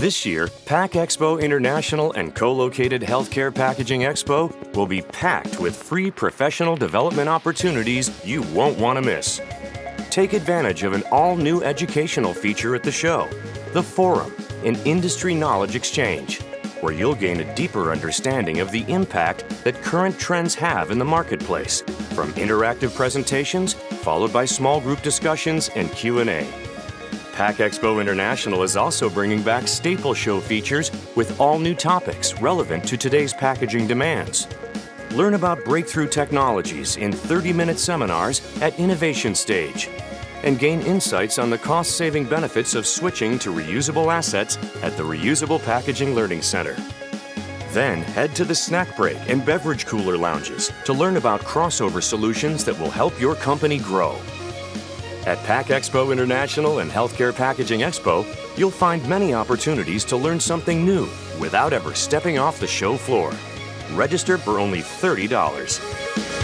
This year, Pack Expo International and co-located Healthcare Packaging Expo will be packed with free professional development opportunities you won't want to miss. Take advantage of an all-new educational feature at the show, the Forum, an industry knowledge exchange, where you'll gain a deeper understanding of the impact that current trends have in the marketplace, from interactive presentations followed by small group discussions and Q&A. Pack Expo International is also bringing back staple show features with all new topics relevant to today's packaging demands. Learn about breakthrough technologies in 30-minute seminars at Innovation Stage and gain insights on the cost-saving benefits of switching to reusable assets at the Reusable Packaging Learning Center. Then head to the snack break and beverage cooler lounges to learn about crossover solutions that will help your company grow. At Pack Expo International and Healthcare Packaging Expo, you'll find many opportunities to learn something new without ever stepping off the show floor. Register for only $30.